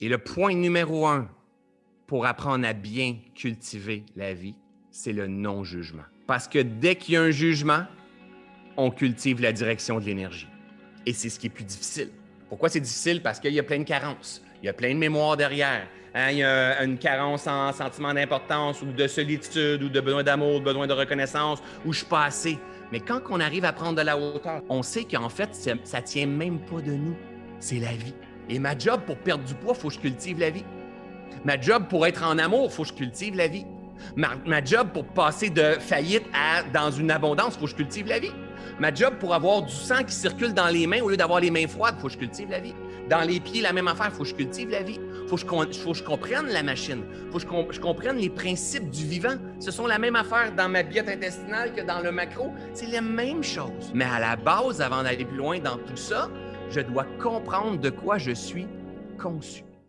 Et le point numéro un pour apprendre à bien cultiver la vie, c'est le non-jugement. Parce que dès qu'il y a un jugement, on cultive la direction de l'énergie. Et c'est ce qui est plus difficile. Pourquoi c'est difficile? Parce qu'il y a plein de carences. Il y a plein de mémoire derrière. Hein, il y a une carence en sentiment d'importance ou de solitude ou de besoin d'amour, de besoin de reconnaissance ou je suis pas assez. Mais quand on arrive à prendre de la hauteur, on sait qu'en fait, ça, ne tient même pas de nous. C'est la vie. Et ma job pour perdre du poids, il faut que je cultive la vie. Ma job pour être en amour, il faut que je cultive la vie. Ma, job pour passer de faillite à dans une abondance, il faut que je cultive la vie. Ma job pour avoir du sang qui circule dans les mains au lieu d'avoir les mains froides, il faut que je cultive la vie. Dans les pieds, la même affaire, il faut que je cultive la vie. Il faut, que je comprenne la machine. Il faut que je, comprenne les principes du vivant. Ce sont la même affaire dans ma biette intestinale que dans le macro. C'est la même chose. Mais à la base, avant d'aller plus loin dans tout ça, je dois comprendre de quoi je suis conçu.